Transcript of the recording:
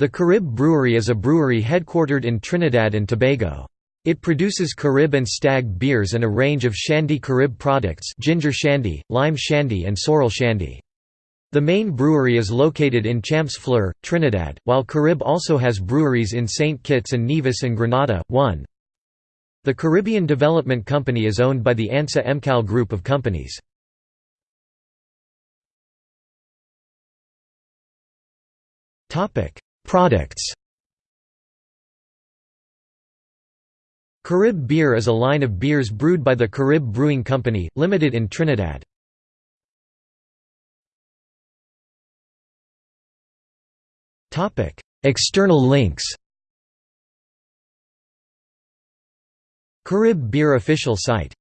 The Carib Brewery is a brewery headquartered in Trinidad and Tobago. It produces Carib and Stag beers and a range of Shandy Carib products ginger shandy, lime shandy and sorrel shandy. The main brewery is located in Champs Fleur, Trinidad, while Carib also has breweries in St. Kitts and Nevis and Grenada. 1. The Caribbean Development Company is owned by the ANSA McAL group of companies. Products Carib Beer is a line of beers brewed by the Carib Brewing Company, Limited in Trinidad. External links Carib Beer official site